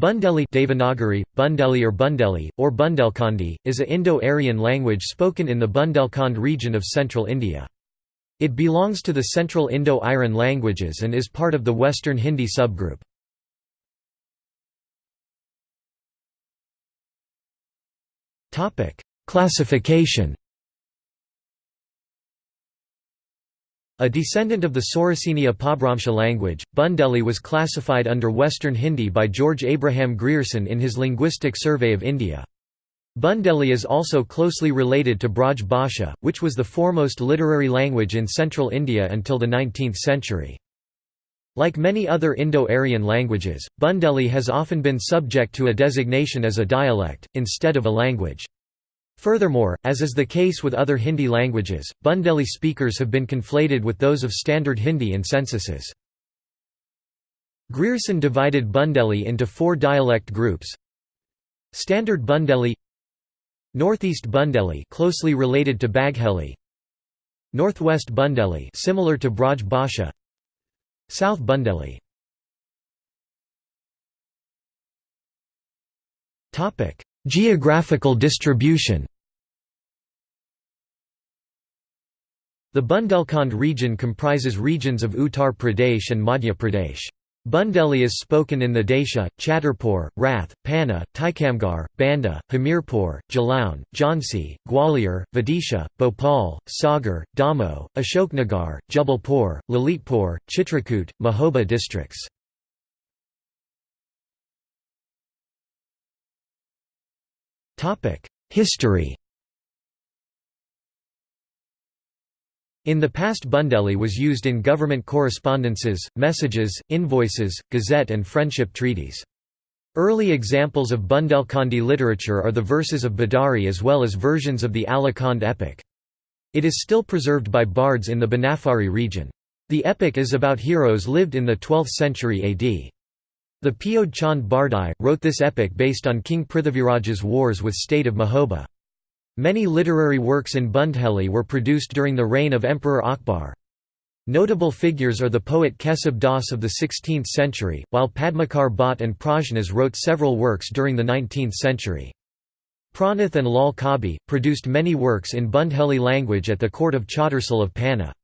Bundeli Devanagari, Bundeli or Bundeli, or Bundelkhandi, is a Indo-Aryan language spoken in the Bundelkhand region of central India. It belongs to the Central Indo-Aryan languages and is part of the Western Hindi subgroup. Classification A descendant of the Sauraseni Apabhramsha language, Bundeli was classified under Western Hindi by George Abraham Grierson in his Linguistic Survey of India. Bundeli is also closely related to Braj Bhasha, which was the foremost literary language in central India until the 19th century. Like many other Indo-Aryan languages, Bundeli has often been subject to a designation as a dialect, instead of a language. Furthermore, as is the case with other Hindi languages, Bundeli speakers have been conflated with those of Standard Hindi in censuses. Grierson divided Bundeli into four dialect groups. Standard Bundeli Northeast Bundeli closely related to Bagheli Northwest Bundeli similar to Braj Bhasha South Bundeli Topic Geographical distribution The Bundelkhand region comprises regions of Uttar Pradesh and Madhya Pradesh. Bundeli is spoken in the Desha, Chhatarpur, Rath, Panna, Tikamgarh, Banda, Hamirpur, Jalaun, Jhansi, Gwalior, Vidisha, Bhopal, Sagar, Damoh, Ashoknagar, Jabalpur, Lalitpur, Chitrakoot, Mahoba districts. History In the past Bundeli was used in government correspondences, messages, invoices, gazette and friendship treaties. Early examples of Bundelkhandi literature are the verses of Badari as well as versions of the Alha-Khand epic. It is still preserved by bards in the Banafari region. The epic is about heroes lived in the 12th century AD. The Pyod Chand Bardai, wrote this epic based on King Prithviraj's wars with state of Mahoba. Many literary works in Bundeli were produced during the reign of Emperor Akbar. Notable figures are the poet Keshav Das of the 16th century, while Padmakar Bhatt and Prajnas wrote several works during the 19th century. Pranath and Lal Kabi, produced many works in Bundeli language at the court of Chhatrasal of Panna.